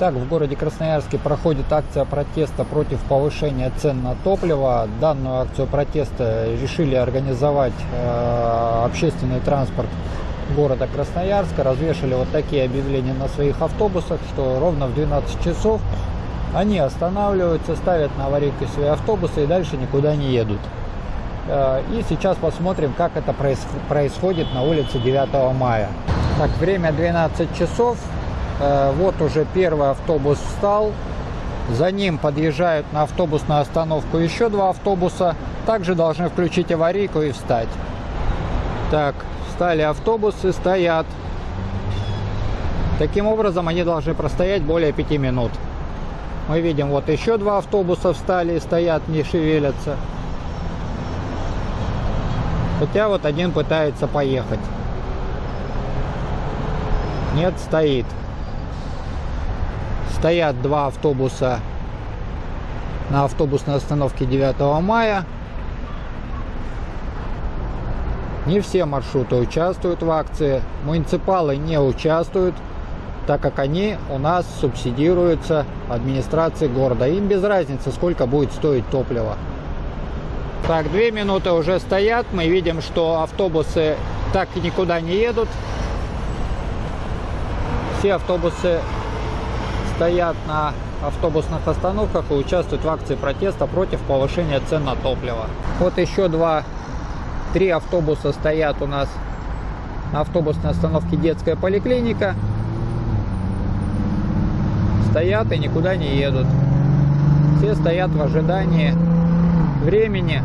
Так, в городе Красноярске проходит акция протеста против повышения цен на топливо. Данную акцию протеста решили организовать э, общественный транспорт города Красноярска. Развешали вот такие объявления на своих автобусах, что ровно в 12 часов они останавливаются, ставят на аварийку свои автобусы и дальше никуда не едут. Э, и сейчас посмотрим, как это происходит на улице 9 мая. Так, время 12 часов. Э, вот уже первый автобус встал. За ним подъезжают на автобусную остановку еще два автобуса. Также должны включить аварийку и встать. Так, встали автобусы, стоят. Таким образом, они должны простоять более 5 минут. Мы видим, вот еще два автобуса встали, стоят, не шевелятся. Хотя вот один пытается поехать. Нет, стоит стоят два автобуса на автобусной остановке 9 мая. Не все маршруты участвуют в акции. Муниципалы не участвуют, так как они у нас субсидируются администрацией города. Им без разницы, сколько будет стоить топливо. Так, две минуты уже стоят. Мы видим, что автобусы так и никуда не едут. Все автобусы стоят на автобусных остановках и участвуют в акции протеста против повышения цен на топливо. Вот еще два, три автобуса стоят у нас на автобусной остановке детская поликлиника. Стоят и никуда не едут. Все стоят в ожидании времени.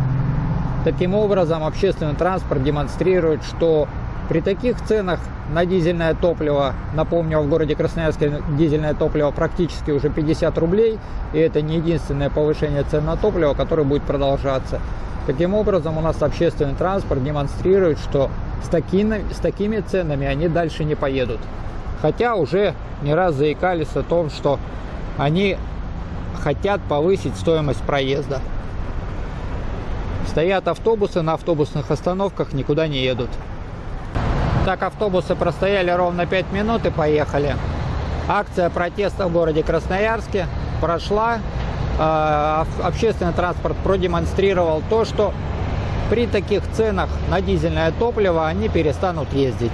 Таким образом, общественный транспорт демонстрирует, что при таких ценах на дизельное топливо, напомню, в городе Красноярске дизельное топливо практически уже 50 рублей, и это не единственное повышение цен на топливо, которое будет продолжаться. Таким образом, у нас общественный транспорт демонстрирует, что с такими, с такими ценами они дальше не поедут. Хотя уже не раз заикались о том, что они хотят повысить стоимость проезда. Стоят автобусы на автобусных остановках, никуда не едут. Так автобусы простояли ровно 5 минут и поехали. Акция протеста в городе Красноярске прошла. А, общественный транспорт продемонстрировал то, что при таких ценах на дизельное топливо они перестанут ездить.